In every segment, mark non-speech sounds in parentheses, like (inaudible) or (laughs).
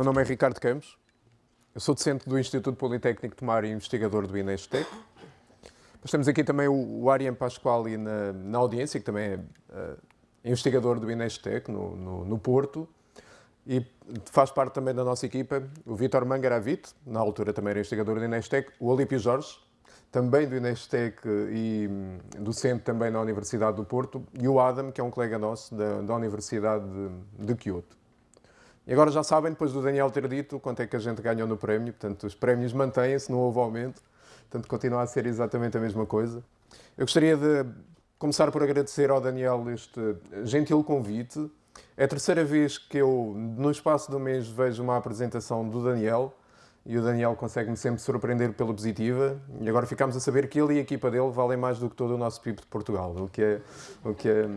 meu nome é Ricardo Campos, eu sou docente do Instituto Politécnico de Mar e investigador do Inestec. Mas temos aqui também o, o Ariane Pasquali na, na audiência, que também é uh, investigador do Inestec no, no, no, Porto. E faz parte também da nossa equipa o Vítor Mangaravite, na altura também era investigador do Inestec, o Olímpio Jorge, também do Inestec e hum, docente também na Universidade do Porto, e o Adam, que é um colega nosso da, da Universidade de, de. E agora já sabem, depois do Daniel ter dito quanto é que a gente ganhou no prémio, portanto, os prémios mantêm-se, não houve aumento, portanto, continua a ser exatamente a mesma coisa. Eu gostaria de começar por agradecer ao Daniel este gentil convite. É a terceira vez que eu, no espaço do mês, vejo uma apresentação do Daniel e o Daniel consegue-me sempre surpreender pela positiva e agora ficamos a saber que ele e a equipa dele valem mais do que todo o nosso PIB de Portugal, o que é, o que é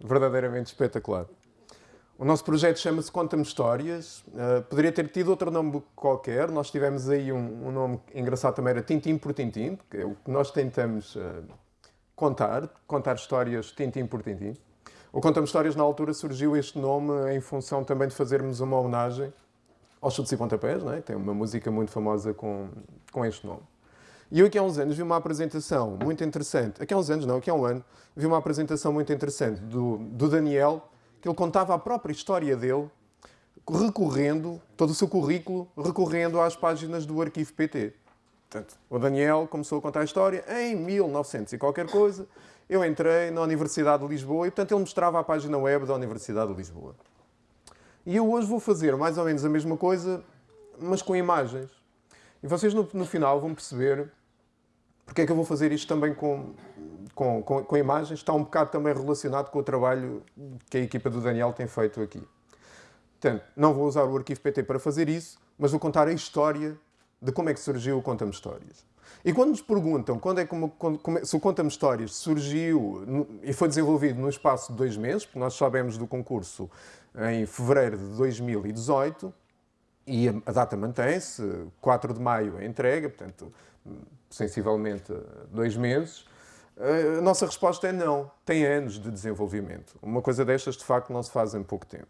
verdadeiramente espetacular. O nosso projeto chama-se Conta-me Histórias. Uh, poderia ter tido outro nome qualquer. Nós tivemos aí um, um, nome engraçado também, era Tintim por Tintim, que é o que nós tentamos uh, contar, contar histórias tintim por tintim. O Conta-me Histórias, na altura, surgiu este nome em função também de fazermos uma homenagem aos Chutes e Pontapés, não é? tem uma música muito famosa com, com este nome. E eu aqui há uns anos vi uma apresentação muito interessante, aqui há uns anos não, aqui há um ano, vi uma apresentação muito interessante do, do Daniel, que ele contava a própria história dele, recorrendo, todo o seu currículo, recorrendo às páginas do arquivo PT. Portanto, o Daniel começou a contar a história em 1900 e qualquer coisa. Eu entrei na Universidade de Lisboa e, portanto, ele mostrava a página web da Universidade de Lisboa. E eu hoje vou fazer mais ou menos a mesma coisa, mas com imagens. E vocês, no, no final, vão perceber porque é que eu vou fazer isto também com, com, com, com, imagens, está um bocado também relacionado com o trabalho que a equipa do Daniel tem feito aqui. Portanto, não vou usar o arquivo PT para fazer isso, mas vou contar a história de como é que surgiu o Conta-me Histórias. E quando nos perguntam quando é como, como, se o Conta-me Histórias surgiu e foi desenvolvido no espaço de dois meses, porque nós sabemos do concurso em fevereiro de 2018, e a, a data mantém-se, 4 de maio a entrega, portanto, sensivelmente dois meses, a nossa resposta é não. Tem anos de desenvolvimento. Uma coisa destas, de facto, não se faz em pouco tempo.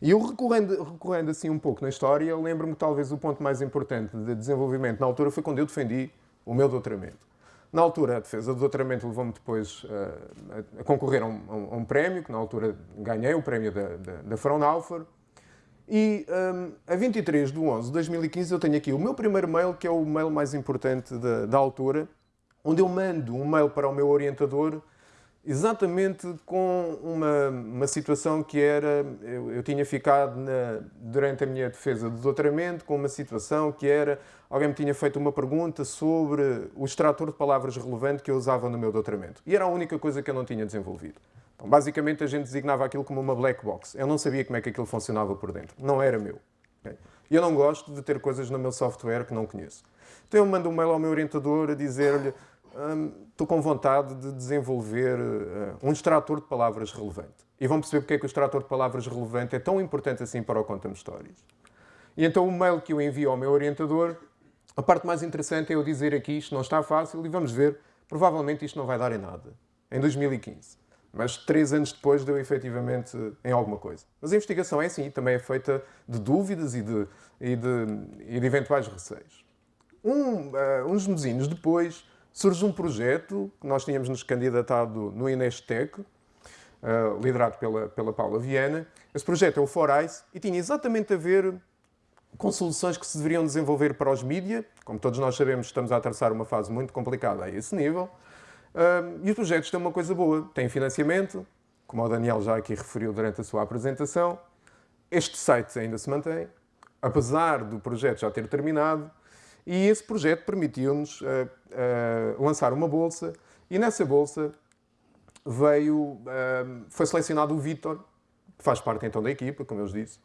E eu, recorrendo, recorrendo assim um pouco na história, lembro-me talvez o ponto mais importante de desenvolvimento na altura foi quando eu defendi o meu doutoramento. Na altura, a defesa do doutoramento levou-me depois uh, a concorrer a um, a um, prémio, que na altura ganhei, o prémio da, da, da Fraunhofer. E um, a 23 de 11 de 2015 eu tenho aqui o meu primeiro mail, que é o mail mais importante da, da altura, onde eu mando um mail para o meu orientador exatamente com uma, uma situação que era, eu, eu tinha ficado na, durante a minha defesa de doutoramento com uma situação que era, alguém me tinha feito uma pergunta sobre o extrator de palavras relevante que eu usava no meu doutoramento. E era a única coisa que eu não tinha desenvolvido. Então, basicamente, a gente designava aquilo como uma black box. Eu não sabia como é que aquilo funcionava por dentro. Não era meu. E eu não gosto de ter coisas no meu software que não conheço. Então eu mando um mail ao meu orientador a dizer-lhe estou com vontade de desenvolver uh, um extrator de palavras relevante. E vão perceber porque é que o extrator de palavras relevante é tão importante assim para o Conta-me Histórias. E então o mail que eu envio ao meu orientador, a parte mais interessante é eu dizer aqui isto não está fácil e vamos ver, provavelmente isto não vai dar em nada. Em 2015. Mas três anos depois deu efetivamente em alguma coisa. Mas a investigação é assim, também é feita de dúvidas e de, e de, e de eventuais receios. Um, uh, uns mesinhos depois, surge um projeto que nós tínhamos nos candidatado no Inestec, uh, liderado pela, pela Paula Viana. Esse projeto é o Forais e tinha exatamente a ver com soluções que se deveriam desenvolver para os mídia. Como todos nós sabemos, estamos a atravessar uma fase muito complicada a esse nível. Uh, e os projetos têm uma coisa boa, têm financiamento, como o Daniel já aqui referiu durante a sua apresentação. Este site ainda se mantém, apesar do projeto já ter terminado, e esse projeto permitiu-nos uh, uh, lançar uma bolsa e nessa bolsa veio, uh, foi selecionado o Vítor, que faz parte então da equipa, como eu vos disse.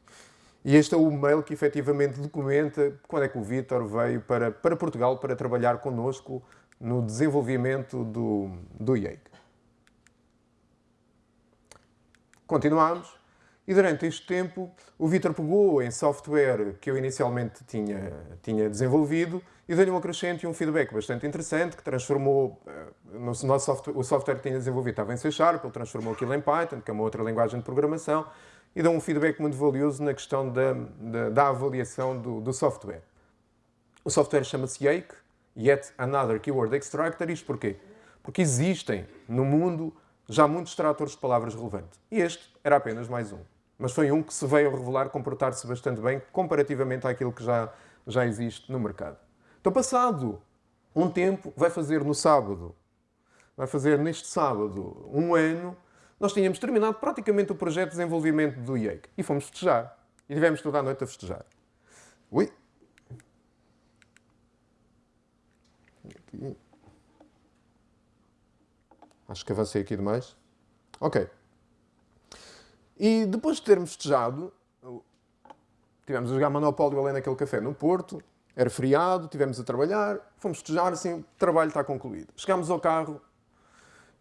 E este é o mail que efetivamente documenta quando é que o Vítor veio para, para Portugal para trabalhar connosco no desenvolvimento do, do IEIC. Continuamos. E durante este tempo, o Vitor pegou em software que eu inicialmente tinha, tinha desenvolvido e deu-lhe um acrescento e um feedback bastante interessante que transformou uh, no nosso software, o software que tinha desenvolvido estava em C Sharp, ele transformou aquilo em Python, que é uma outra linguagem de programação, e dão um feedback muito valioso na questão da, da, da avaliação do, do, software. O software chama-se Yake, Yet Another Keyword Extractor. Isto porquê? Porque existem no mundo já muitos extratores de palavras relevantes. E este era apenas mais um. Mas foi um que se veio revelar comportar-se bastante bem comparativamente àquilo que já, já existe no mercado. Então, passado um tempo, vai fazer no sábado, vai fazer neste sábado um ano, nós tínhamos terminado praticamente o projeto de desenvolvimento do IEC e fomos festejar. E tivemos toda a noite a festejar. Ui! Aqui. Acho que avancei aqui demais. Ok. E depois de termos festejado, tivemos a jogar Monopólio ali naquele café no Porto, era feriado, tivemos a trabalhar, fomos festejar, assim, o trabalho está concluído. Chegámos ao carro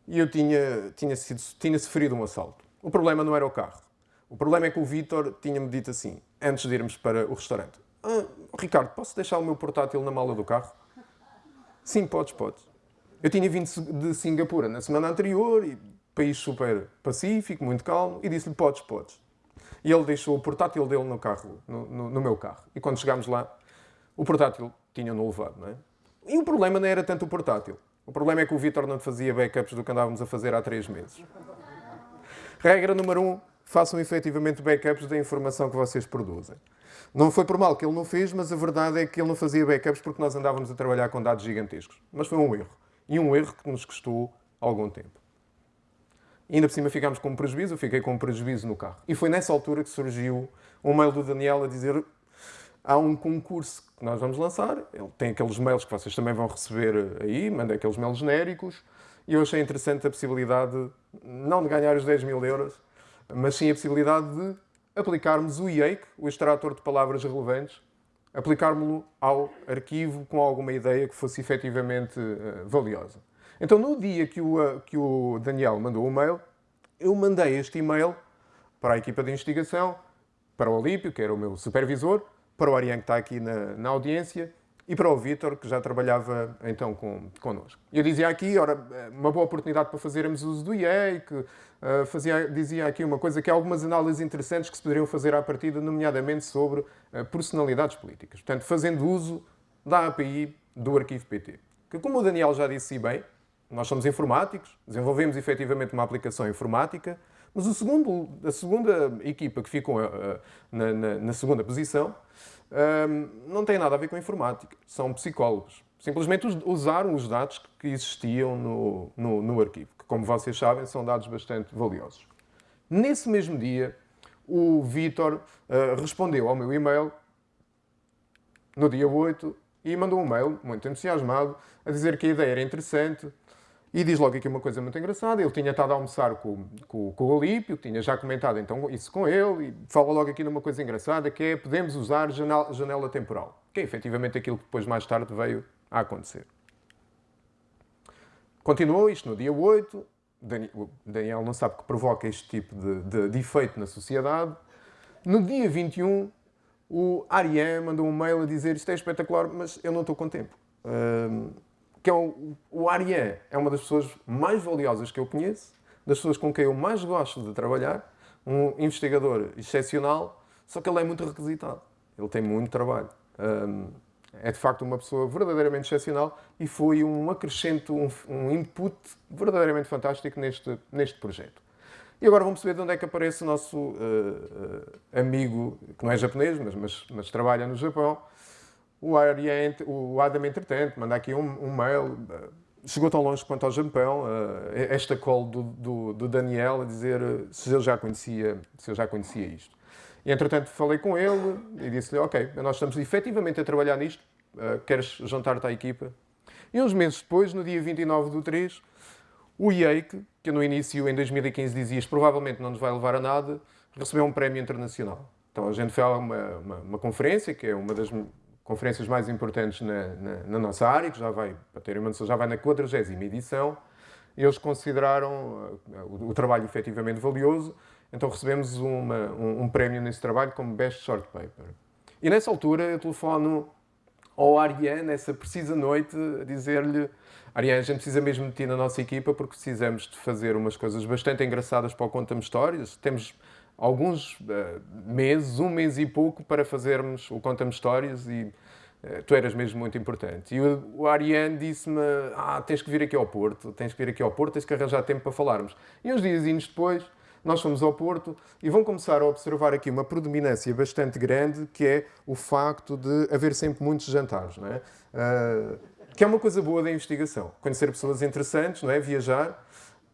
e eu tinha, tinha, sido, tinha sofrido um assalto. O problema não era o carro. O problema é que o Vítor tinha-me dito assim, antes de irmos para o restaurante. Ah, Ricardo, posso deixar o meu portátil na mala do carro? Sim, podes, podes. Eu tinha vindo de Singapura na semana anterior, e país super pacífico, muito calmo, e disse-lhe, podes, podes. E ele deixou o portátil dele no carro, no, no, no meu carro. E quando chegámos lá, o portátil tinha-no levado, não é? E o problema não era tanto o portátil. O problema é que o Vitor não fazia backups do que andávamos a fazer há três meses. Regra número um, façam efetivamente backups da informação que vocês produzem. Não foi por mal que ele não fez, mas a verdade é que ele não fazia backups porque nós andávamos a trabalhar com dados gigantescos. Mas foi um erro. E um erro que nos custou algum tempo. Ainda por cima ficámos com um prejuízo, eu fiquei com um prejuízo no carro. E foi nessa altura que surgiu um mail do Daniel a dizer há um concurso que nós vamos lançar, ele tem aqueles mails que vocês também vão receber aí, manda aqueles mails genéricos, e eu achei interessante a possibilidade, não de ganhar os 10 mil euros, mas sim a possibilidade de aplicarmos o IAKE, o extrator de palavras relevantes, aplicármos-lo ao arquivo com alguma ideia que fosse efetivamente uh, valiosa. Então, no dia que o, uh, que o Daniel mandou o mail, eu mandei este e-mail para a equipa de investigação, para o Olímpio, que era o meu supervisor, para o Ariane, que está aqui na, na audiência, e para o Vítor, que já trabalhava então com, connosco. Eu dizia aqui, ora, uma boa oportunidade para fazermos uso do IE, que uh, fazia, dizia aqui uma coisa que há algumas análises interessantes que se poderiam fazer à partida, nomeadamente sobre uh, personalidades políticas. Portanto, fazendo uso da API do arquivo PT. Que, como o Daniel já disse bem, nós somos informáticos, desenvolvemos efetivamente uma aplicação informática, mas o segundo, a segunda equipa que ficou uh, na, na, na segunda posição um, não tem nada a ver com informática, são psicólogos. Simplesmente usaram os dados que existiam no, no, no arquivo, que, como vocês sabem, são dados bastante valiosos. Nesse mesmo dia, o Vitor uh, respondeu ao meu e-mail, no dia 8, e mandou um mail muito entusiasmado a dizer que a ideia era interessante, e diz logo aqui uma coisa muito engraçada. Ele tinha estado a almoçar com, com, com o Olímpio, tinha já comentado então isso com ele, e fala logo aqui numa coisa engraçada, que é podemos usar janela, janela temporal, que é efetivamente aquilo que depois mais tarde veio a acontecer. Continuou isto no dia 8, Daniel não sabe que provoca este tipo de, de, de efeito na sociedade. No dia 21, o Ariane mandou um mail a dizer isto é espetacular, mas eu não estou com tempo que é o, o Ariane é uma das pessoas mais valiosas que eu conheço, das pessoas com quem eu mais gosto de trabalhar, um investigador excepcional, só que ele é muito requisitado. Ele tem muito trabalho. Um, é de facto uma pessoa verdadeiramente excepcional e foi um acrescento, um, um input verdadeiramente fantástico neste, neste projeto. E agora vamos saber de onde é que aparece o nosso uh, uh, amigo, que não é japonês, mas, mas, mas trabalha no Japão, o, Ariente, o Adam, entretanto, manda aqui um, um, mail, eh, chegou tão longe quanto ao Japão, uh, esta call do, do, do, Daniel a dizer eh, se ele já conhecia, se eu já conhecia isto. E, entretanto, falei com ele e disse-lhe, ok, nós estamos efetivamente a trabalhar nisto, uh, queres juntar-te à equipa? E uns meses depois, no dia 29 do 3, o IEIC, que no início, em 2015, dizias provavelmente não nos vai levar a nada, recebeu um prémio internacional. Então a gente foi a uma, uma, uma conferência, que é uma das conferências mais importantes na, na, na, nossa área, que já vai, para terem já vai na 40 edição. Eles consideraram uh, o, o, trabalho efetivamente valioso, então recebemos uma, um, um, prémio nesse trabalho como Best Short Paper. E nessa altura eu telefono ao Ariane, nessa precisa noite, a dizer-lhe Ariane, a gente precisa mesmo de ti na nossa equipa porque precisamos de fazer umas coisas bastante engraçadas para o Conta-me Histórias. Temos alguns uh, meses, um mês e pouco, para fazermos o Conta-me Histórias e uh, tu eras mesmo muito importante. E o, o Ariane disse-me, ah, tens que vir aqui ao Porto, tens que vir aqui ao Porto, tens que arranjar tempo para falarmos. E uns dias depois, nós fomos ao Porto e vão começar a observar aqui uma predominância bastante grande, que é o facto de haver sempre muitos jantares, não é? Uh, que é uma coisa boa da investigação. Conhecer pessoas interessantes, não é? Viajar,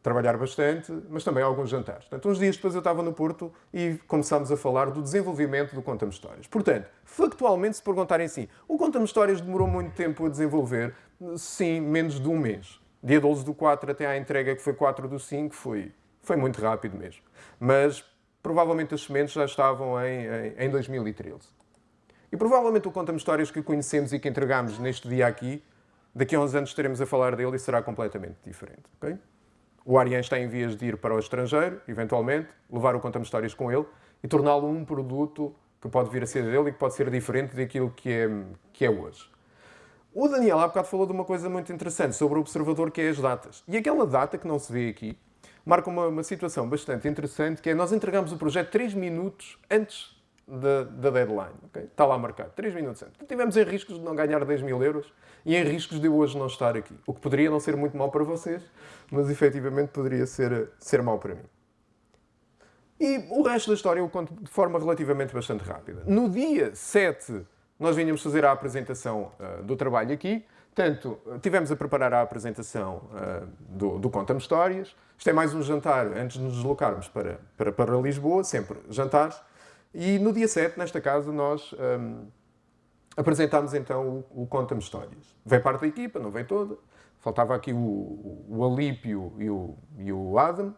trabalhar bastante, mas também alguns jantares. Portanto, uns dias depois eu estava no Porto e começámos a falar do desenvolvimento do Conta-me Histórias. Portanto, factualmente, se perguntarem assim, o Conta-me Histórias demorou muito tempo a desenvolver? Sim, menos de um mês. Dia 12 do 4 até à entrega, que foi 4 do 5, foi, foi muito rápido mesmo. Mas provavelmente as sementes já estavam em, em, em 2013. E provavelmente o Conta-me Histórias que conhecemos e que entregámos neste dia aqui, daqui a uns anos estaremos a falar dele e será completamente diferente. Okay? O Ariane está em vias de ir para o estrangeiro, eventualmente, levar o Conta-me Histórias com ele e torná-lo um produto que pode vir a ser dele e que pode ser diferente daquilo que é, que é hoje. O Daniel há bocado falou de uma coisa muito interessante sobre o observador, que é as datas. E aquela data que não se vê aqui marca uma, uma situação bastante interessante, que é nós entregamos o projeto 3 minutos antes da, deadline. Okay? Está lá marcado, 3 minutos antes. Tivemos em riscos de não ganhar 10 mil euros e em riscos de hoje não estar aqui. O que poderia não ser muito mal para vocês, mas efetivamente poderia ser, ser mal para mim. E o resto da história eu conto de forma relativamente bastante rápida. No dia 7, nós vinhamos fazer a apresentação uh, do trabalho aqui. Portanto, tivemos a preparar a apresentação uh, do, do Conta-me Histórias. Isto é mais um jantar antes de nos deslocarmos para, para, para Lisboa, sempre jantares. E no dia 7, nesta casa, nós um, apresentámos então o, o Conta-me Histórias. Veio parte da equipa, não veio toda. Faltava aqui o, o, o Alípio e o, e o Adam.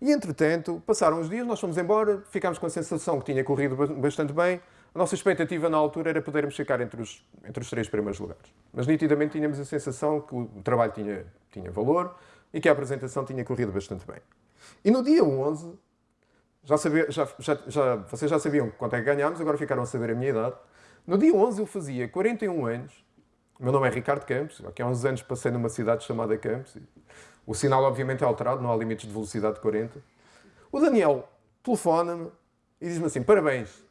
E entretanto, passaram os dias, nós fomos embora, ficámos com a sensação que tinha corrido bastante bem. A nossa expectativa na altura era podermos ficar entre os, entre os três primeiros lugares. Mas nitidamente tínhamos a sensação que o trabalho tinha, tinha valor e que a apresentação tinha corrido bastante bem. E no dia 11, já, sabia, já, já, já, vocês já sabiam quanto é que ganhámos, agora ficaram a saber a minha idade. No dia 11 eu fazia 41 anos. O meu nome é Ricardo Campos. Aqui há uns anos passei numa cidade chamada Campos. O sinal, obviamente, é alterado, não há limites de velocidade de 40. O Daniel telefona-me e diz-me assim: parabéns.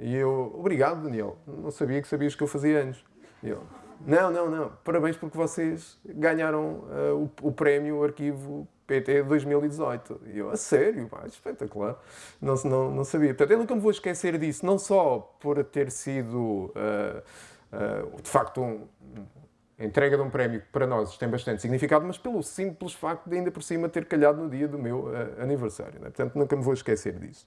E eu, obrigado, Daniel. Não sabia que sabias que eu fazia anos. E eu, não, não, não. Parabéns porque vocês ganharam uh, o, o prémio Arquivo PT 2018. E eu, a sério, pá, espetacular. Não, não, não sabia. Portanto, eu nunca me vou esquecer disso, não só por ter sido, uh, uh, de facto, um, a entrega de um prémio que para nós tem bastante significado, mas pelo simples facto de ainda por cima ter calhado no dia do meu uh, aniversário. Né? Portanto, nunca me vou esquecer disso.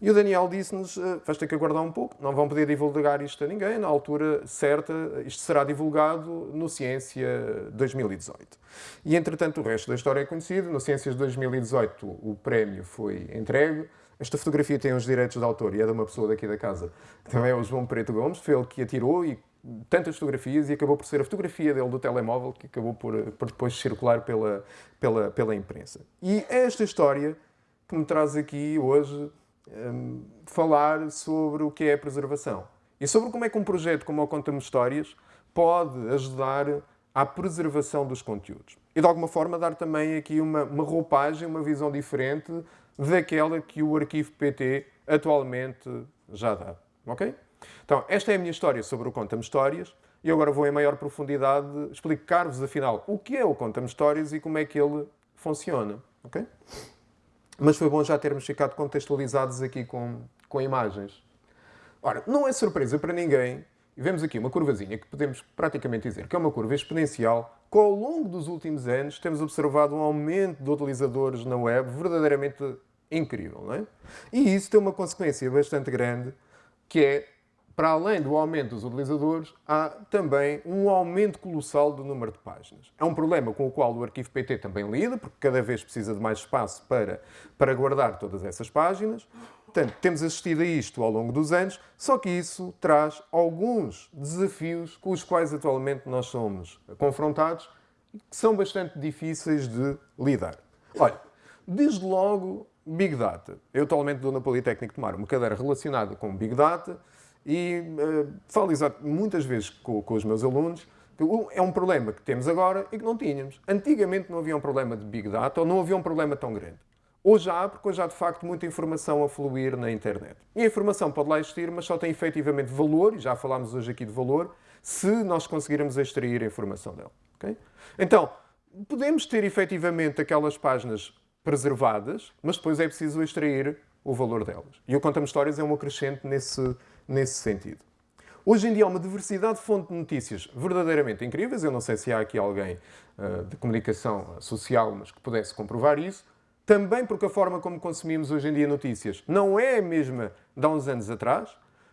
E o Daniel disse-nos: uh, vais ter que aguardar um pouco, não vão poder divulgar isto a ninguém. Na altura certa, isto será divulgado no Ciência 2018. E entretanto, o resto da história é conhecido. No Ciências 2018, o prémio foi entregue. Esta fotografia tem os direitos de autor e é de uma pessoa daqui da casa, também é o João Preto Gomes. Foi ele que a tirou e tantas fotografias e acabou por ser a fotografia dele do telemóvel que acabou por, por depois circular pela, pela, pela imprensa. E é esta história que me traz aqui hoje um, falar sobre o que é a preservação e sobre como é que um projeto como o Conta-me Histórias pode ajudar à preservação dos conteúdos. E de alguma forma dar também aqui uma, uma roupagem, uma visão diferente daquela que o arquivo PT atualmente já dá. Ok? Então, esta é a minha história sobre o Conta-me Histórias e agora vou em maior profundidade explicar-vos, afinal, o que é o Conta-me Histórias e como é que ele funciona. Ok? Mas foi bom já termos ficado contextualizados aqui com, com imagens. Ora, não é surpresa para ninguém, e vemos aqui uma curvazinha que podemos praticamente dizer que é uma curva exponencial, que ao longo dos últimos anos temos observado um aumento de utilizadores na web verdadeiramente incrível, não é? E isso tem uma consequência bastante grande, que é para além do aumento dos utilizadores, há também um aumento colossal do número de páginas. É um problema com o qual o arquivo PT também lida, porque cada vez precisa de mais espaço para, para guardar todas essas páginas. Portanto, temos assistido a isto ao longo dos anos, só que isso traz alguns desafios com os quais atualmente nós somos confrontados e que são bastante difíceis de lidar. Olha, desde logo, Big Data. Eu atualmente dou na Politécnico de Mar uma cadeira relacionada com Big Data, e uh, falo muitas vezes com, com os meus alunos é um problema que temos agora e que não tínhamos. Antigamente não havia um problema de Big Data ou não havia um problema tão grande. Hoje há, porque hoje há de facto muita informação a fluir na internet. E a informação pode lá existir, mas só tem efetivamente valor, e já falámos hoje aqui de valor, se nós conseguirmos extrair a informação dela. Okay? Então, podemos ter efetivamente aquelas páginas preservadas, mas depois é preciso extrair o valor delas. E o Conta-me Histórias é um acrescente nesse, nesse sentido. Hoje em dia há uma diversidade de fontes de notícias verdadeiramente incríveis. Eu não sei se há aqui alguém uh, de comunicação social, mas que pudesse comprovar isso. Também porque a forma como consumimos hoje em dia notícias não é a mesma de há uns anos atrás.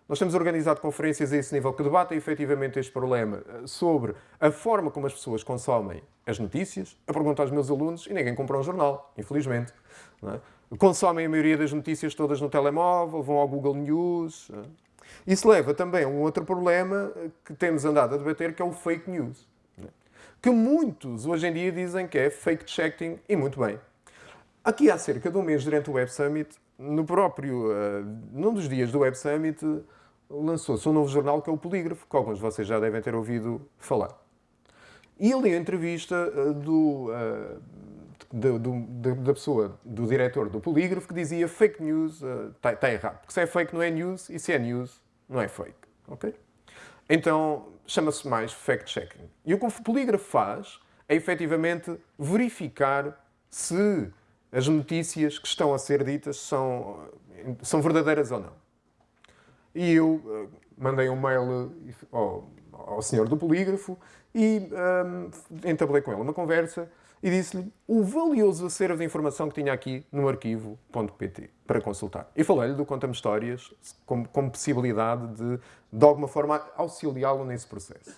Nós temos organizado conferências a esse nível que debatem efetivamente este problema uh, sobre a forma como as pessoas consomem as notícias. Eu pergunto aos meus alunos e ninguém compra um jornal, infelizmente. É? Consomem a maioria das notícias todas no telemóvel, vão ao Google News. Isso leva também a um outro problema que temos andado a debater, que é o fake news. Que muitos hoje em dia dizem que é fake-checking, e muito bem. Aqui há cerca de um mês, durante o Web Summit, no próprio, uh, num dos dias do Web Summit, lançou-se um novo jornal que é o Polígrafo, que alguns de vocês já devem ter ouvido falar. E ali a entrevista uh, do, uh, do, da pessoa, do diretor do Polígrafo, que dizia fake news está uh, tá errado. Porque se é fake não é news, e se é news não é fake. ok? Então, chama-se mais fact-checking. E o que o polígrafo faz é efetivamente verificar se as notícias que estão a ser ditas são, são verdadeiras ou não. E eu uh, mandei um mail ao, ao senhor do polígrafo e um, entablei com ele uma conversa e disse-lhe o valioso acervo de informação que tinha aqui no arquivo.pt para consultar. E falei-lhe do Conta-me Histórias como, como, possibilidade de, de alguma forma, auxiliá-lo nesse processo.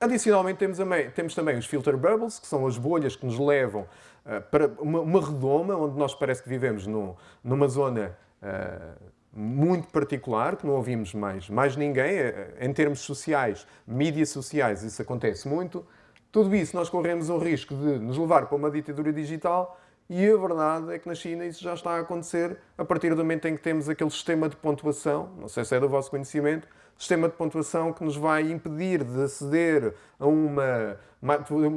Adicionalmente, temos, temos, também os filter bubbles, que são as bolhas que nos levam uh, para uma, uma, redoma, onde nós parece que vivemos no, numa zona uh, muito particular, que não ouvimos mais, mais ninguém. Uh, em termos sociais, mídias sociais, isso acontece muito. Tudo isso nós corremos o risco de nos levar para uma ditadura digital e a verdade é que na China isso já está a acontecer a partir do momento em que temos aquele sistema de pontuação, não sei se é do vosso conhecimento, sistema de pontuação que nos vai impedir de aceder a uma,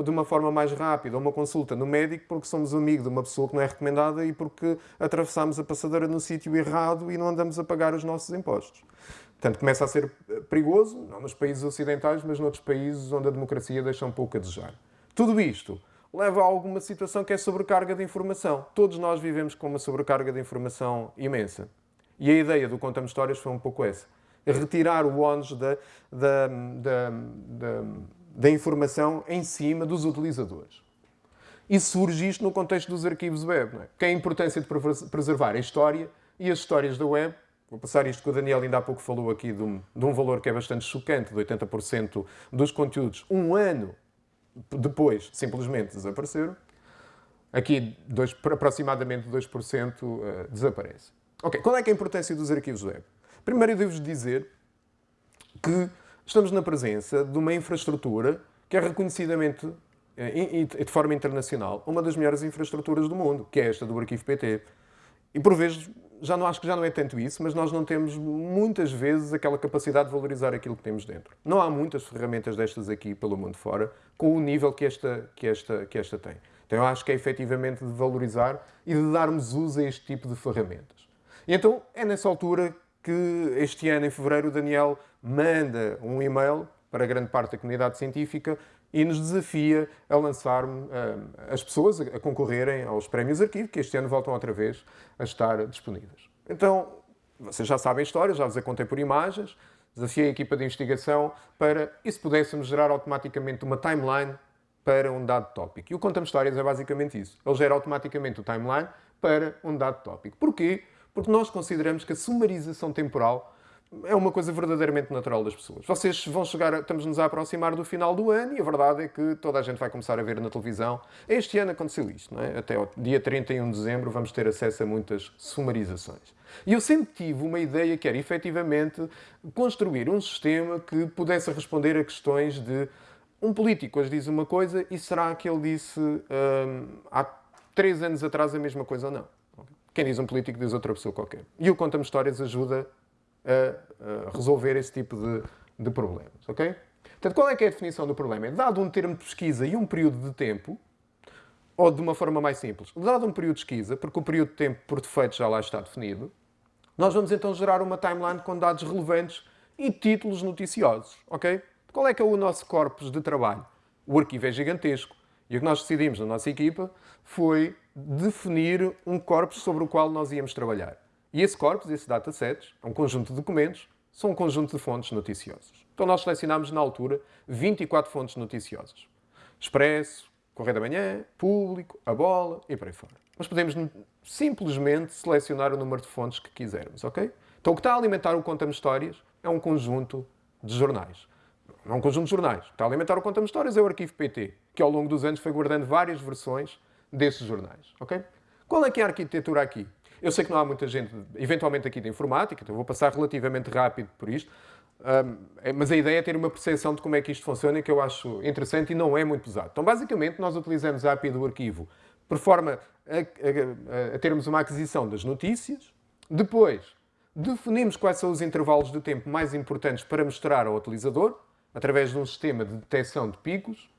de uma forma mais rápida a uma consulta no médico porque somos amigos de uma pessoa que não é recomendada e porque atravessamos a passadeira no sítio errado e não andamos a pagar os nossos impostos. Portanto, começa a ser eh, perigoso, não nos países ocidentais, mas noutros países onde a democracia deixa um pouco a desejar. Tudo isto leva a alguma situação que é sobrecarga de informação. Todos nós vivemos com uma sobrecarga de informação imensa. E a ideia do Conta-me Histórias foi um pouco essa. Retirar o ónus da, da, da, da, da informação em cima dos utilizadores. E surge isto no contexto dos arquivos web, não é? que é a importância de preservar a história e as histórias da web Vou passar isto que o Daniel ainda há pouco falou aqui de um, de um valor que é bastante chocante, de 80% dos conteúdos, um ano depois, simplesmente desapareceram. Aqui, dois, aproximadamente 2% uh, eh, desaparece. Ok, qual é, é a importância dos arquivos web? Primeiro, eu devo dizer que estamos na presença de uma infraestrutura que é reconhecidamente e eh, de forma internacional, uma das melhores infraestruturas do mundo, que é esta do Arquivo PT. E por vezes já não acho que já não é tanto isso, mas nós não temos muitas vezes aquela capacidade de valorizar aquilo que temos dentro. Não há muitas ferramentas destas aqui pelo mundo fora com o nível que esta, que esta, que esta tem. Então eu acho que é efetivamente de valorizar e de darmos uso a este tipo de ferramentas. E então é nessa altura que este ano, em fevereiro, o Daniel manda um e-mail para grande parte da comunidade científica e nos desafia a lançar uh, as pessoas a, concorrerem aos prémios arquivo, que este ano voltam outra vez a estar disponíveis. Então, vocês já sabem a história, já vos a contei por imagens, desafiei a equipa de investigação para, e se pudéssemos gerar automaticamente uma timeline para um dado tópico. E o Conta-me Histórias é basicamente isso. Ele gera automaticamente o timeline para um dado tópico. Porquê? Porque nós consideramos que a sumarização temporal é uma coisa verdadeiramente natural das pessoas. Vocês vão chegar, estamos-nos a aproximar do final do ano e a verdade é que toda a gente vai começar a ver na televisão. Este ano aconteceu isto, não é? Até o dia 31 de dezembro vamos ter acesso a muitas sumarizações. E eu sempre tive uma ideia que era, efetivamente, construir um sistema que pudesse responder a questões de um político hoje diz uma coisa e será que ele disse hum, há três anos atrás a mesma coisa ou não? Quem diz um político diz outra pessoa qualquer. E o Conta-me Histórias ajuda a, a resolver esse tipo de, de problemas. Ok? Portanto, qual é que é a definição do problema? É dado um termo de pesquisa e um período de tempo, ou de uma forma mais simples, dado um período de esquiza, porque o período de tempo por defeito já lá está definido, nós vamos então gerar uma timeline com dados relevantes e títulos noticiosos, ok? Qual é que é o nosso corpus de trabalho? O arquivo é gigantesco. E o que nós decidimos na nossa equipa foi definir um corpus sobre o qual nós íamos trabalhar. E esse corpus, esse dataset, é um conjunto de documentos, são um conjunto de fontes noticiosas. Então nós selecionámos na altura 24 fontes noticiosas. Expresso, Correio da Manhã, Público, A Bola e por aí fora. Mas podemos simplesmente selecionar o número de fontes que quisermos, ok? Então o que está a alimentar o Conta-me Histórias é um conjunto de jornais. Não é um conjunto de jornais. O que está a alimentar o Conta-me Histórias é o arquivo PT, que ao longo dos anos foi guardando várias versões desses jornais, ok? Qual é que é a arquitetura aqui? Eu sei que não há muita gente, eventualmente aqui de informática, então vou passar relativamente rápido por isto, um, mas a ideia é ter uma percepção de como é que isto funciona que eu acho interessante e não é muito pesado. Então, basicamente, nós utilizamos a API do arquivo por forma a, a, a termos uma aquisição das notícias, depois definimos quais são os intervalos de tempo mais importantes para mostrar ao utilizador, através de um sistema de detecção de picos,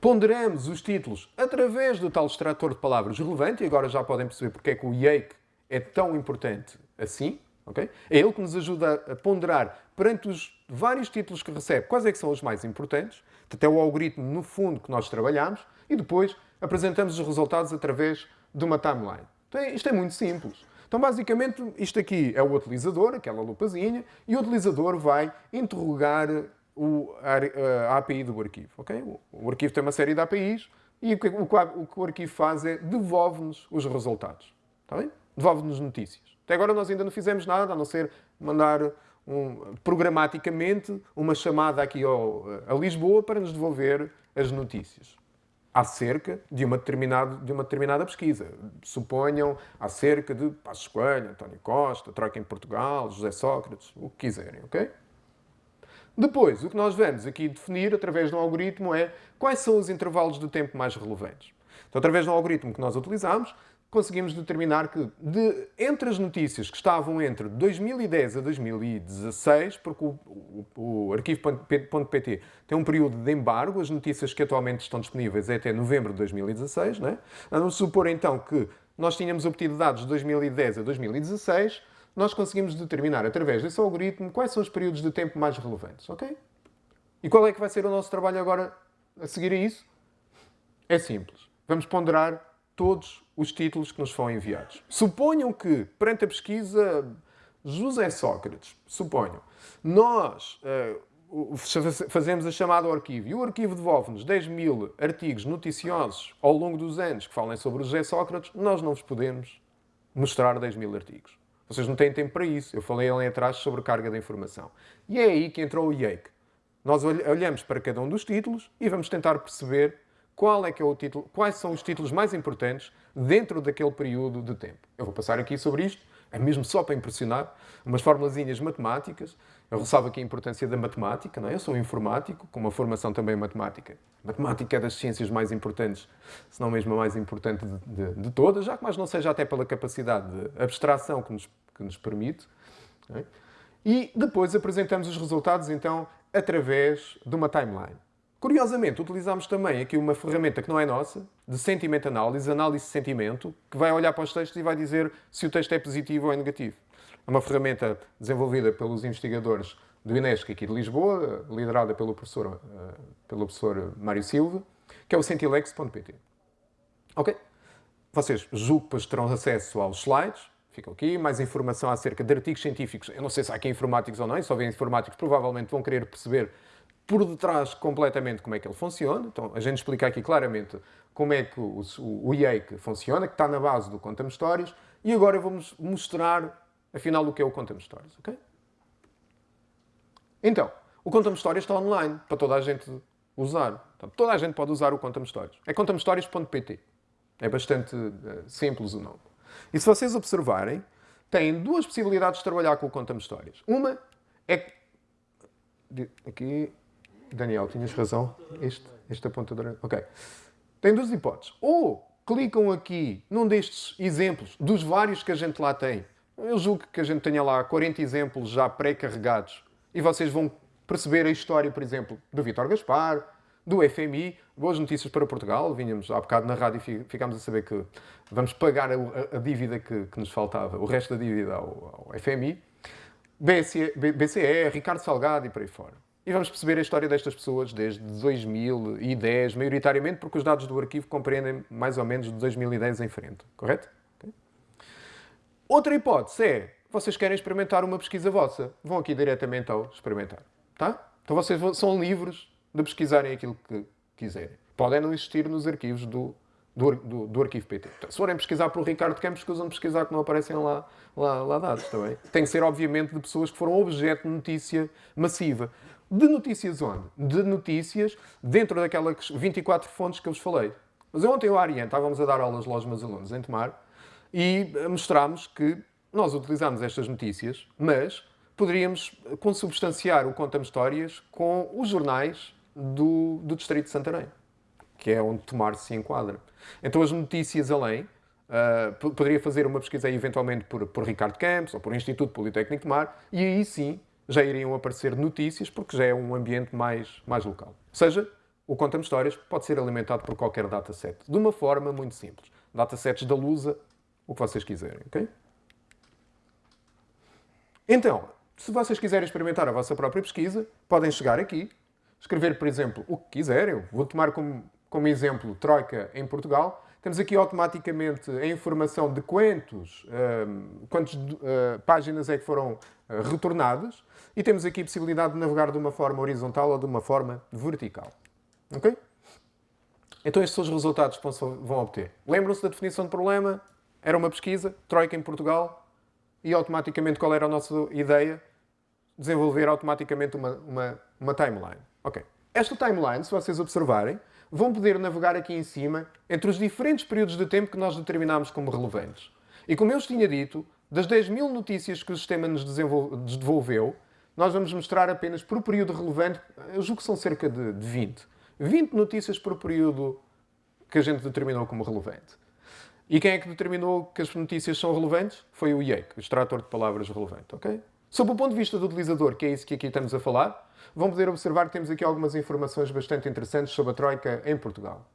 Ponderamos os títulos através do tal extrator de palavras relevante, e agora já podem perceber porque é que o Yake é tão importante assim. Okay? É ele que nos ajuda a ponderar perante os vários títulos que recebe quais é que são os mais importantes, até o algoritmo no fundo que nós trabalhamos, e depois apresentamos os resultados através de uma timeline. Então, isto é muito simples. Então, basicamente, isto aqui é o utilizador, aquela lupazinha, e o utilizador vai interrogar o, a, API do arquivo. Okay? O arquivo tem uma série de APIs e o que o, o, o arquivo faz é devolve-nos os resultados. Está bem? Devolve-nos notícias. Até agora nós ainda não fizemos nada, a não ser mandar um, programaticamente uma chamada aqui ao, a Lisboa para nos devolver as notícias acerca de uma, de uma determinada pesquisa. Suponham acerca de Passos Coelho, António Costa, Troika em Portugal, José Sócrates, o que quiserem, ok? Depois, o que nós vamos aqui definir através de um algoritmo é quais são os intervalos de tempo mais relevantes. Então, através de um algoritmo que nós utilizamos, conseguimos determinar que de, entre as notícias que estavam entre 2010 a 2016, porque o, o, o arquivo.pt tem um período de embargo, as notícias que atualmente estão disponíveis é até novembro de 2016, né? Vamos supor então que nós tínhamos obtido dados de 2010 a 2016, nós conseguimos determinar, através desse algoritmo, quais são os períodos de tempo mais relevantes, ok? E qual é que vai ser o nosso trabalho agora a seguir a isso? É simples. Vamos ponderar todos os títulos que nos foram enviados. Suponham que, perante a pesquisa José Sócrates, suponham, nós uh, fazemos a chamada ao arquivo e o arquivo devolve-nos 10 mil artigos noticiosos ao longo dos anos que falem sobre José Sócrates, nós não vos podemos mostrar 10 mil artigos. Vocês não têm tempo para isso. Eu falei ali atrás sobre carga de informação. E é aí que entrou o Yake. Nós olhamos para cada um dos títulos e vamos tentar perceber qual é que é o título, quais são os títulos mais importantes dentro daquele período de tempo. Eu vou passar aqui sobre isto, é mesmo só para impressionar, umas formulazinhas matemáticas. Eu ressalvo aqui a importância da matemática, não é? Eu sou informático, com uma formação também em matemática. Matemática é das ciências mais importantes, se não mesmo a mais importante de, de, de todas, já que mais não seja até pela capacidade de abstração que nos, que nos permite. É? E depois apresentamos os resultados, então, através de uma timeline. Curiosamente, utilizamos também aqui uma ferramenta que não é nossa, de sentimento análise, análise de sentimento, que vai olhar para os textos e vai dizer se o texto é positivo ou é negativo. É uma ferramenta desenvolvida pelos investigadores do INESC aqui de Lisboa, liderada pelo professor, uh, pelo professor Mário Silva, que é o sentilex.pt. Ok? Vocês julgo terão acesso aos slides, ficam aqui, mais informação acerca de artigos científicos. Eu não sei se há aqui informáticos ou não, se houver informáticos provavelmente vão querer perceber por detrás completamente como é que ele funciona. Então, a gente explica aqui claramente como é que o, o, o IEIC funciona, que está na base do Conta-me Histórias, e agora vou-vos mostrar, afinal, o que é o Conta-me Histórias, ok? Então, o Conta-me Histórias está online, para toda a gente usar. Toda a gente pode usar o Conta-me Histórias. É contamehistórias.pt. É bastante uh, simples o nome. E se vocês observarem, têm duas possibilidades de trabalhar com o Conta-me Histórias. Uma é... Aqui, Daniel, tinhas razão. Este, este apontador. Ok. Tem duas hipóteses. Ou clicam aqui num destes exemplos, dos vários que a gente lá tem. Eu julgo que a gente tenha lá 40 exemplos já pré-carregados e vocês vão perceber a história, por exemplo, do Vítor Gaspar, do FMI. Boas notícias para Portugal. Vinhamos há bocado na rádio e ficámos a saber que vamos pagar a, a dívida que, que, nos faltava, o resto da dívida ao, ao FMI. BCE, BCE, Ricardo Salgado e por aí fora. E vamos perceber a história destas pessoas desde 2010, maioritariamente porque os dados do arquivo compreendem mais ou menos de 2010 em frente, correto? Outra hipótese é, vocês querem experimentar uma pesquisa vossa, vão aqui diretamente ao experimentar, tá? Então vocês são livres de pesquisarem aquilo que quiserem. Podem não existir nos arquivos do, do, do, do arquivo PT. Então, se forem pesquisar pelo Ricardo Campos, escusam pesquisar que não aparecem lá, lá, lá dados também. Tem que ser, obviamente, de pessoas que foram objeto de notícia massiva. De notícias onde? De notícias dentro daquelas 24 fontes que eu vos falei. Mas ontem o Ariane estávamos a dar aulas aos meus alunos em Tomar e mostrámos que nós utilizámos estas notícias, mas poderíamos consubstanciar o Conta-me Histórias com os jornais do, do Distrito de Santarém, que é onde Tomar se enquadra. Então as notícias além, uh, poderia fazer uma pesquisa eventualmente por, por Ricardo Campos ou por Instituto Politécnico de Mar, e aí sim já iriam aparecer notícias, porque já é um ambiente mais, mais local. Ou seja, o Conta-me Histórias pode ser alimentado por qualquer dataset, de uma forma muito simples. Datasets da Lusa, o que vocês quiserem, ok? Então, se vocês quiserem experimentar a vossa própria pesquisa, podem chegar aqui, escrever, por exemplo, o que quiserem. vou tomar como, como exemplo Troika em Portugal. Temos aqui automaticamente a informação de quantos, uh, quantas uh, páginas é que foram uh, retornadas e temos aqui a possibilidade de navegar de uma forma horizontal ou de uma forma vertical. Ok? Então estes são os resultados que vão obter. Lembram-se da definição de problema? Era uma pesquisa, Troika em Portugal, e automaticamente qual era a nossa ideia? Desenvolver automaticamente uma, uma, uma timeline. Ok. Esta timeline, se vocês observarem, vão poder navegar aqui em cima entre os diferentes períodos de tempo que nós determinamos como relevantes. E como eu vos tinha dito, das 10 mil notícias que o sistema nos devolveu, nós vamos mostrar apenas por período relevante, eu julgo que são cerca de 20. 20 notícias por período que a gente determinou como relevante. E quem é que determinou que as notícias são relevantes? Foi o IEC, o extrator de palavras relevante, ok? Sob o ponto de vista do utilizador, que é isso que aqui estamos a falar, vão poder observar que temos aqui algumas informações bastante interessantes sobre a Troika em Portugal.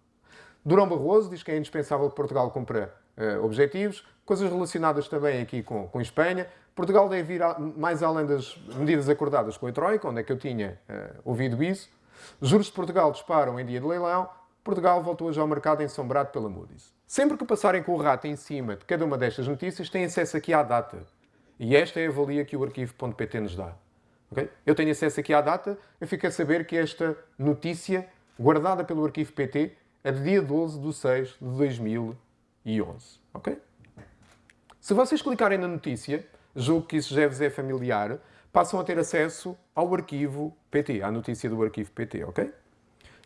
Durão Barroso diz que é indispensável que Portugal cumpra uh, objetivos, coisas relacionadas também aqui com, com Espanha. Portugal deve ir a, mais além das medidas acordadas com a Troika, onde é que eu tinha uh, ouvido isso. Juros de Portugal disparam em dia de leilão. Portugal voltou hoje ao mercado ensombrado pela Moody's. Sempre que passarem com o rato em cima de cada uma destas notícias, têm acesso aqui à data. E esta é a valia que o arquivo.pt nos dá. Okay? Eu tenho acesso aqui à data, eu fico a saber que esta notícia, guardada pelo arquivo PT, é de dia 12 de 6 de 2011. Okay? Se vocês clicarem na notícia, julgo que isso já vos é familiar, passam a ter acesso ao arquivo PT, à notícia do arquivo PT, ok?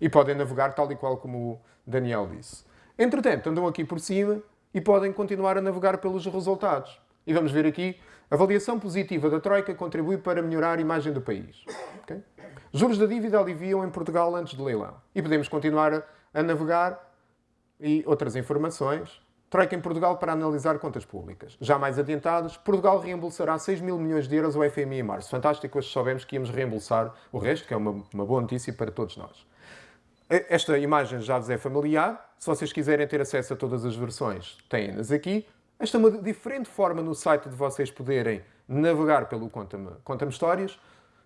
E podem navegar tal e qual como o Daniel disse. Entretanto, andam aqui por cima e podem continuar a navegar pelos resultados. E vamos ver aqui, avaliação positiva da Troika contribui para melhorar a imagem do país. Okay? Juros da dívida aliviam em Portugal antes do leilão. E podemos continuar a, a navegar e outras informações. Troika em Portugal para analisar contas públicas. Já mais adiantados, Portugal reembolsará 6 mil milhões de euros ao FMI em março. Fantástico, hoje soubemos que íamos reembolsar o resto, que é uma, uma boa notícia para todos nós. Esta imagem já vos é familiar. Se vocês quiserem ter acesso a todas as versões, têm-nas aqui. Esta é uma diferente forma no site de vocês poderem navegar pelo Conta-me Conta Histórias.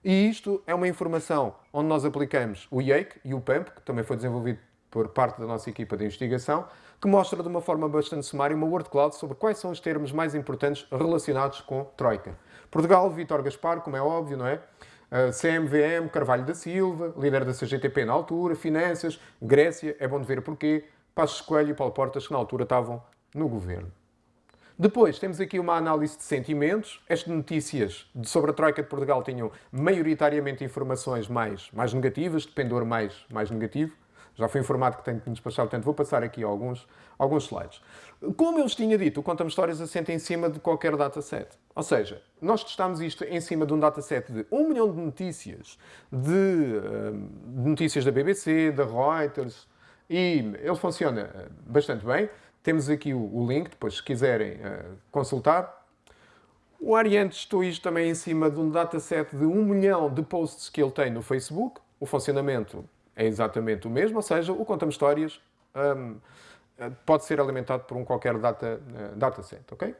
E isto é uma informação onde nós aplicamos o IAKE e o PAMP, que também foi desenvolvido por parte da nossa equipa de investigação, que mostra de uma forma bastante sumária uma word cloud sobre quais são os termos mais importantes relacionados com Troika. Portugal, Vítor Gaspar, como é óbvio, não é? Uh, CMVM, Carvalho da Silva, líder da CGTP na altura, Finanças, Grécia, é bom de ver porquê, Passos Coelho e Paulo Portas, que na altura estavam no governo. Depois, temos aqui uma análise de sentimentos. Estas notícias sobre a Troika de Portugal tinham maioritariamente informações mais, mais negativas, de pendor mais, mais negativo. Já fui informado que tenho que me despachar, portanto vou passar aqui alguns, alguns slides. Como eu vos tinha dito, o Conta-me Histórias assenta em cima de qualquer dataset. Ou seja, nós testámos isto em cima de um dataset de 1 milhão de notícias, de, hum, de notícias da BBC, da Reuters, e ele funciona eh, bastante bem. Temos aqui o, o link, depois se quiserem uh, consultar. O Ariane testou isto também em cima de um dataset de 1 milhão de posts que ele tem no Facebook. O funcionamento é exatamente o mesmo, ou seja, o Conta-me Histórias um, pode ser alimentado por um qualquer data, uh, dataset, ok?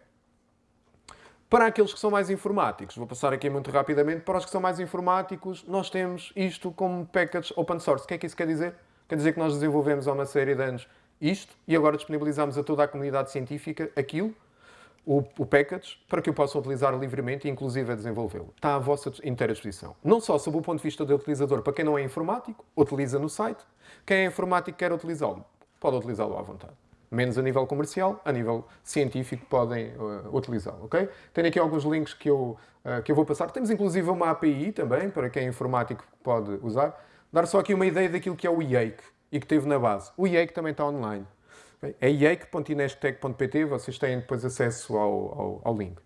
Para aqueles que são mais informáticos, vou passar aqui muito rapidamente, para os que são mais informáticos, nós temos isto como package open source. O que é que isso quer dizer? Quer dizer que nós desenvolvemos há uma série de anos isto e agora disponibilizamos a toda a comunidade científica aquilo, o, o package, para que o possam utilizar livremente e inclusive a desenvolvê-lo. Está à vossa inteira disposição. Não só sob o ponto de vista do utilizador, para quem não é informático, utiliza no site. Quem é informático quer utilizá-lo, pode utilizá-lo à vontade menos a nível comercial, a nível científico podem uh, utilizá-lo, ok? Tenho aqui alguns links que eu, uh, que eu vou passar. Temos inclusive uma API também, para quem é informático pode usar. Dar só aqui uma ideia daquilo que é o IAKE e que teve na base. O IAKE também está online. É iake.inestec.pt, vocês têm depois acesso ao, ao, ao, link.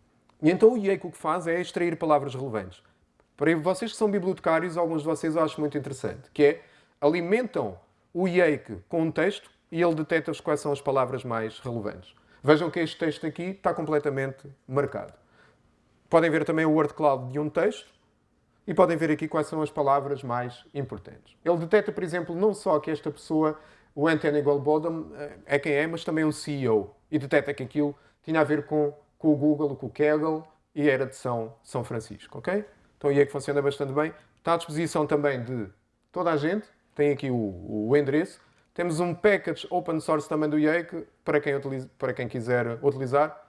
E então o IAKE o que faz é extrair palavras relevantes. Para vocês que são bibliotecários, alguns de vocês acham muito interessante, que é alimentam o IAKE com um texto e ele detecta quais são as palavras mais relevantes. Vejam que este texto aqui está completamente marcado. Podem ver também o word cloud de um texto e podem ver aqui quais são as palavras mais importantes. Ele detecta, por exemplo, não só que esta pessoa, o Anthony Goldbodom, é quem é, mas também um CEO. E detecta que aquilo tinha a ver com, com o Google, com o Kaggle e era de São, São Francisco, ok? Então aí é que funciona bastante bem. Está à disposição também de toda a gente. Tem aqui o, o endereço. Temos um package open source também do Yake para quem, utiliza, para quem quiser utilizar.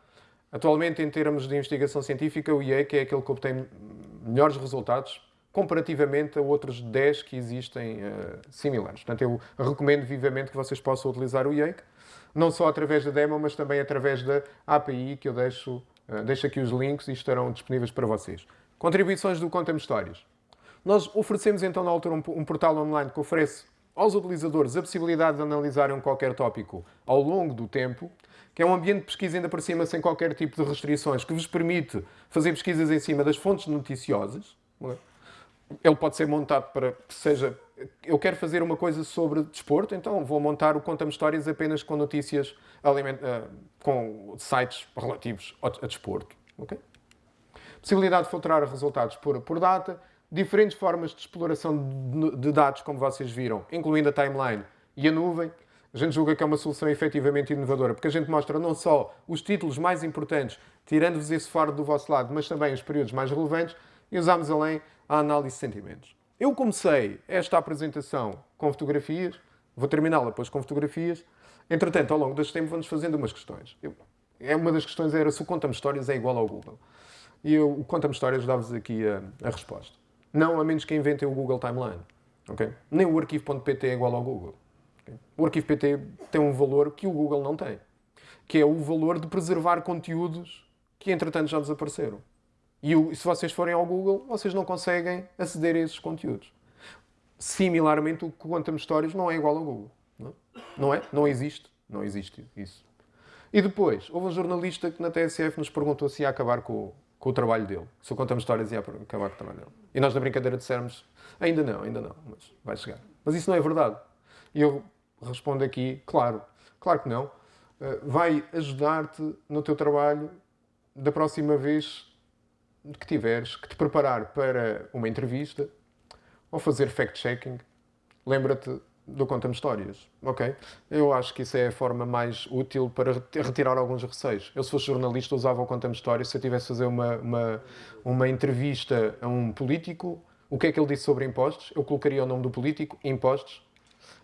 Atualmente, em termos de investigação científica, o Yake é aquele que obtém melhores resultados comparativamente a outros 10 que existem uh, similares. Portanto, eu recomendo vivamente que vocês possam utilizar o Yake, não só através da demo, mas também através da API, que eu deixo, uh, deixo aqui os links e estarão disponíveis para vocês. Contribuições do Conta-me Histórias. Nós oferecemos então na altura um, um portal online que oferece aos utilizadores a possibilidade de analisarem qualquer tópico ao longo do tempo, que é um ambiente de pesquisa ainda por cima sem qualquer tipo de restrições, que vos permite fazer pesquisas em cima das fontes noticiosas. Ele pode ser montado para que seja. Eu quero fazer uma coisa sobre desporto, então vou montar o Conta-me Histórias apenas com notícias aliment... Eh, com sites relativos a desporto. Okay? Possibilidade de filtrar resultados por, por data diferentes formas de exploração de dados, como vocês viram, incluindo a timeline e a nuvem. A gente julga que é uma solução efetivamente inovadora, porque a gente mostra não só os títulos mais importantes, tirando-vos esse faro do vosso lado, mas também os períodos mais relevantes, e usamos além a análise de sentimentos. Eu comecei esta apresentação com fotografias, vou terminá-la depois com fotografias. Entretanto, ao longo deste tempo, vamos fazendo umas questões. Eu, é uma das questões era se o Conta-me Histórias é igual ao Google. E eu, o Conta-me Histórias dá-vos aqui a, a resposta. Não, a menos que inventem o Google Timeline. Okay? Nem o arquivo.pt é igual ao Google. Okay? O arquivo.pt tem um valor que o Google não tem, que é o valor de preservar conteúdos que, entretanto, já desapareceram. E o, se vocês forem ao Google, vocês não conseguem aceder a esses conteúdos. Similarmente, o Quantum Stories não é igual ao Google. Não, é? não é? Não existe. Não existe isso. E depois, houve um jornalista que na TSF nos perguntou se ia acabar com, com o trabalho dele. Se eu contamos histórias, ia acabar com o trabalho dele. E nós, na brincadeira, dissemos: ainda não, ainda não, mas vai chegar. Mas isso não é verdade. E eu respondo aqui: claro, claro que não. Eh, vai ajudar-te no teu trabalho da próxima vez que tiveres que te preparar para uma entrevista ou fazer fact-checking. Lembra-te do Conta-me Histórias, ok? Eu acho que isso é a forma mais útil para retirar alguns receios. Eu, se fosse jornalista, usava o Conta-me Histórias. Se eu tivesse a fazer uma, uma, uma entrevista a um político, o que é que ele disse sobre impostos? Eu colocaria o nome do político, impostos,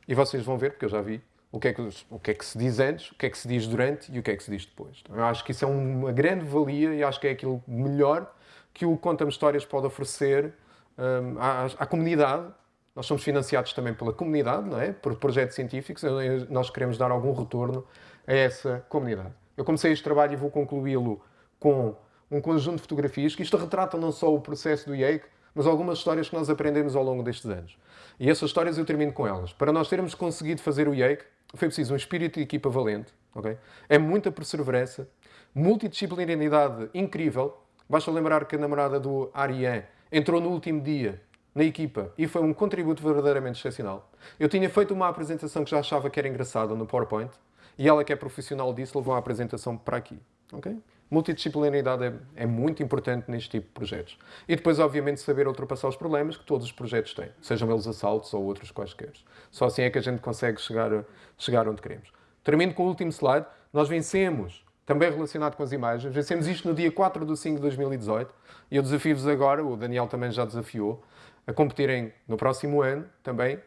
e vocês vão ver, porque eu já vi, o que, é que, o que é que se diz antes, o que é que se diz durante e o que é que se diz depois. Então, eu acho que isso é uma grande valia e acho que é aquilo melhor que o Conta-me Histórias pode oferecer um, à, à comunidade nós somos financiados também pela comunidade, não é? por projetos científicos, nós queremos dar algum retorno a essa comunidade. Eu comecei este trabalho e vou concluí-lo com um conjunto de fotografias que isto retrata não só o processo do IEIC, mas algumas histórias que nós aprendemos ao longo destes anos. E essas histórias eu termino com elas. Para nós termos conseguido fazer o IEIC, foi preciso um espírito de equipa valente, okay? é muita perseverança, multidisciplinaridade incrível. Basta lembrar que a namorada do Ariane entrou no último dia na equipa e foi um contributo verdadeiramente excepcional. Eu tinha feito uma apresentação que já achava que era engraçada no PowerPoint e ela, que é profissional disso, levou a apresentação para aqui. Okay? multidisciplinaridade é, é, muito importante neste tipo de projetos. E depois, obviamente, saber ultrapassar os problemas que todos os projetos têm, sejam eles assaltos ou outros quaisquer. Só assim é que a gente consegue chegar, chegar onde queremos. Termino com o último slide. Nós vencemos, também relacionado com as imagens, vencemos isto no dia 4 de 5 de 2018 e eu desafio-vos agora, o Daniel também já desafiou, a competirem no próximo ano também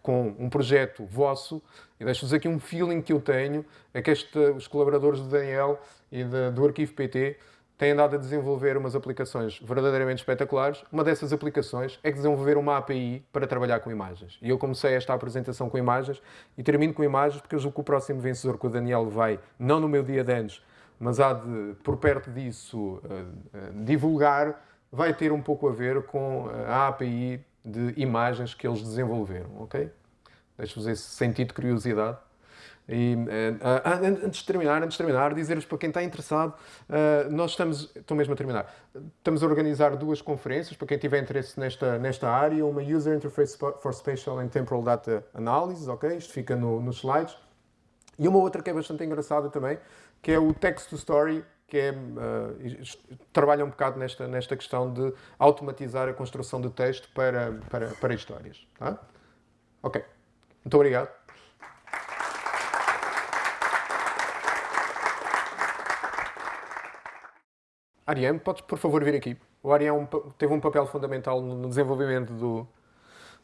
com um projeto vosso. E deixo-vos aqui um feeling que eu tenho, é que este, os colaboradores do Daniel e de, do Arquivo PT têm andado a desenvolver umas aplicações verdadeiramente espetaculares. Uma dessas aplicações é desenvolver uma API para trabalhar com imagens. E eu comecei esta apresentação com imagens e termino com imagens porque eu julgo que o próximo vencedor que o Daniel vai, não no meu dia de anos, mas há de, por perto disso, uh, uh, divulgar, vai ter um pouco a ver com a API de imagens que eles desenvolveram, ok? Deixo-vos esse sentido de curiosidade. E, uh, antes de terminar, antes de terminar, dizer-vos para quem está interessado, uh, nós estamos, estou mesmo a terminar, estamos a organizar duas conferências para quem tiver interesse nesta, nesta área, uma User Interface for Spatial and Temporal Data Analysis, ok? Isto fica no, nos slides. E uma outra que é bastante engraçada também, que é o Text to Story, que é, uh, trabalha um bocado nesta, nesta questão de automatizar a construção de texto para, para, para histórias. Tá? Ok. Muito obrigado. Ariane, podes por favor vir aqui? O Ariane teve um papel fundamental no desenvolvimento do,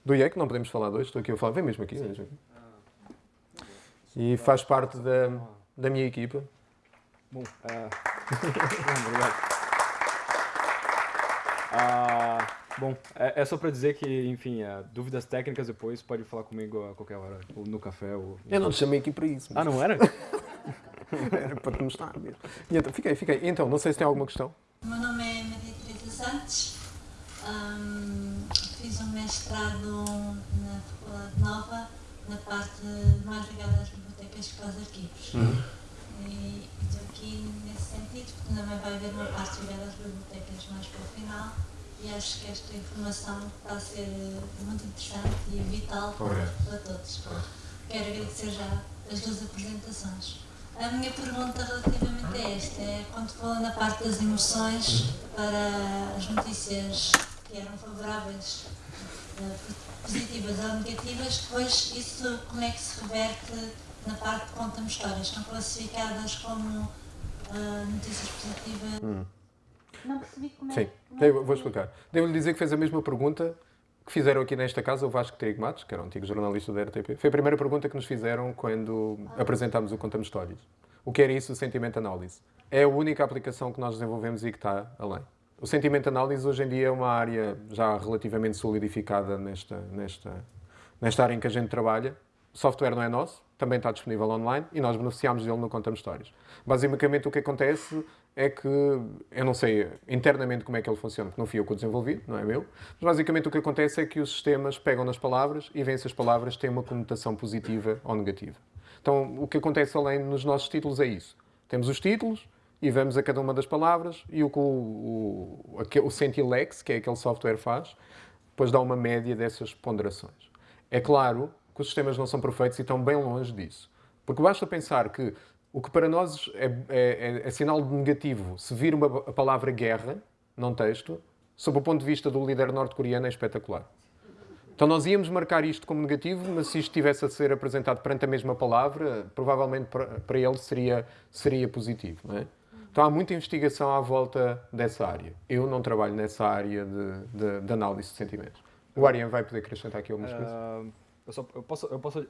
do IEC, não podemos falar dois, estou aqui a falar, vem mesmo aqui. Vem mesmo aqui. E faz parte da, da minha equipa. Bom, uh... (laughs) obrigado. Uh, bom, é, é só para dizer que, enfim, uh, dúvidas técnicas depois pode falar comigo a qualquer hora, ou no café. Ou... Eu não te chamei aqui para isso. Mas... Ah, não era? (laughs) Era (laughs) para te mostrar mesmo. E então, fiquei, fiquei. Então, não sei se tem alguma questão. O meu nome é Maria Teresa Santos. Um, fiz um mestrado na Faculdade Nova, na parte mais ligada às bibliotecas que aos arquivos. Uhum. E estou aqui nesse sentido, porque também vai haver uma parte ligada às bibliotecas mais para o final. E acho que esta informação está a ser muito interessante e vital para, para todos. Quero agradecer já as duas apresentações. A minha pergunta relativamente a esta é quando falou na parte das emoções para as notícias que eram favoráveis, eh, positivas ou negativas, depois isso como é que se reverte na parte de conta-me histórias? São classificadas como uh, notícias positivas? Hum. Não percebi como é. Sim, é vou explicar. Devo-lhe dizer que fez a mesma pergunta que fizeram aqui nesta casa o Vasco Trigo Matos, que era um antigo jornalista da RTP. Foi a primeira pergunta que nos fizeram quando apresentámos o Contamos Histórias. O que era isso, o Sentimento Análise? É a única aplicação que nós desenvolvemos e que está além. O Sentimento Análise hoje em dia é uma área já relativamente solidificada nesta, nesta, nesta área em que a gente trabalha. O software não é nosso, também está disponível online e nós beneficiamos dele no Contamos Histórias. Basicamente o que acontece é que, eu não sei internamente como é que ele funciona, porque não fui eu que o desenvolvi, não é meu, mas basicamente o que acontece é que os sistemas pegam nas palavras e veem se as palavras têm uma conotação positiva ou negativa. Então, o que acontece além nos nossos títulos é isso. Temos os títulos e vamos a cada uma das palavras e o que o, o, o Sentilex, que é aquele software, faz, depois dá uma média dessas ponderações. É claro que os sistemas não são perfeitos e estão bem longe disso. Porque basta pensar que o que para nós é, é, é, é sinal de negativo se vir uma, a palavra guerra num texto, sob o ponto de vista do líder norte-coreano, é espetacular. Então nós íamos marcar isto como negativo, mas se isto estivesse a ser apresentado perante a mesma palavra, provavelmente para, para ele seria, seria positivo. É? Então há muita investigação à volta dessa área. Eu não trabalho nessa área de, de, de análise de sentimentos. O Ariane vai poder acrescentar aqui algumas uh, coisas? Eu, só, eu posso... Eu posso...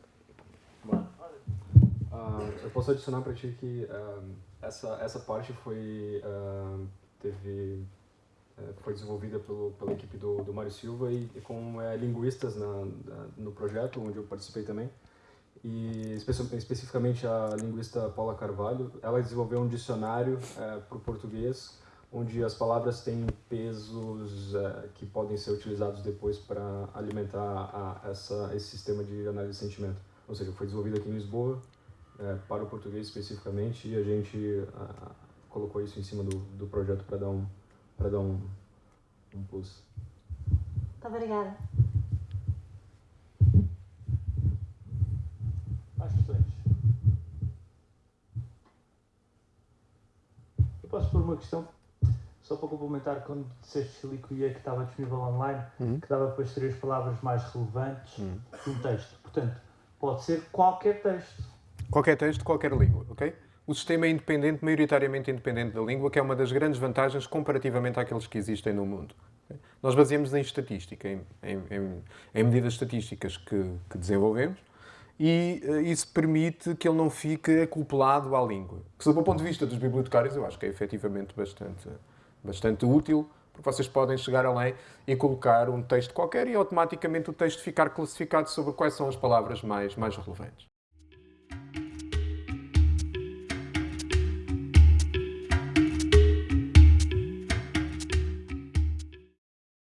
Uh, eu posso adicionar para ti que uh, essa, essa parte foi, uh, teve, eh, foi desenvolvida pelo, pela equipe do, do Mário Silva e, e com eh, linguistas na, na, no projeto, onde eu participei também. E especificamente a linguista Paula Carvalho, ela desenvolveu um dicionário eh, para o português, onde as palavras têm pesos que podem ser utilizados depois para alimentar a, essa, esse sistema de análise de sentimento. Ou seja, foi desenvolvido aqui em Lisboa, é, para o português especificamente e a gente a, colocou isso em cima do, do projeto para dar um para dar um, um plus. Muito obrigada. Mais questões? posso pôr uma questão, só para complementar, quando disseste ali que o IE que estava disponível online, Uhum. que dava depois três palavras mais relevantes Uhum. de um texto. Portanto, pode ser qualquer texto. Qualquer texto, qualquer língua, ok? O sistema é independente, maioritariamente independente da língua, que é uma das grandes vantagens comparativamente àqueles que existem no mundo. Nós baseamos em estatística, em, em- em- medidas estatísticas que, que desenvolvemos, e eh, isso permite que ele não fique acoplado à língua. Que, sob o ponto de vista dos bibliotecários, eu acho que é efetivamente bastante, bastante útil, porque vocês podem chegar além e colocar um texto qualquer e automaticamente o texto ficar classificado sobre quais são as palavras mais, mais relevantes.